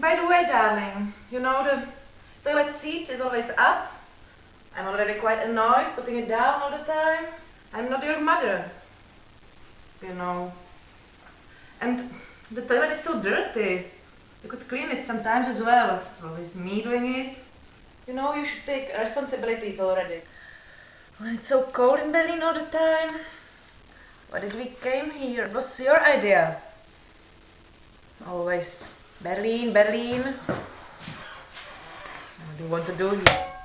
By the way, darling, you know the toilet seat is always up. I'm already quite annoyed putting it down all the time. I'm not your mother, you know. And the toilet is so dirty. You could clean it sometimes as well. It's always me doing it. You know, you should take responsibilities already. When it's so cold in Berlin all the time. Why did we came here? It was your idea. Always. Berlin, Berlin. What do you want to do here?